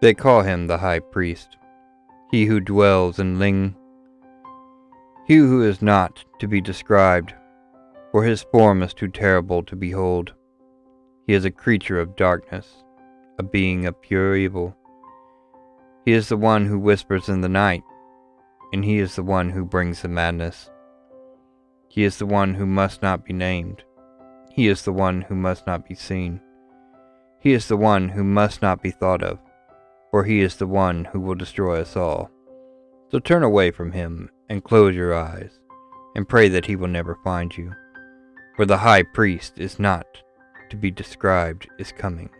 They call him the high priest, he who dwells in Leng, he who is not to be described, for his form is too terrible to behold. He is a creature of darkness, a being of pure evil. He is the one who whispers in the night, and he is the one who brings the madness. He is the one who must not be named. He is the one who must not be seen. He is the one who must not be thought of for he is the one who will destroy us all. So turn away from him and close your eyes, and pray that he will never find you, for the high priest is not to be described is coming.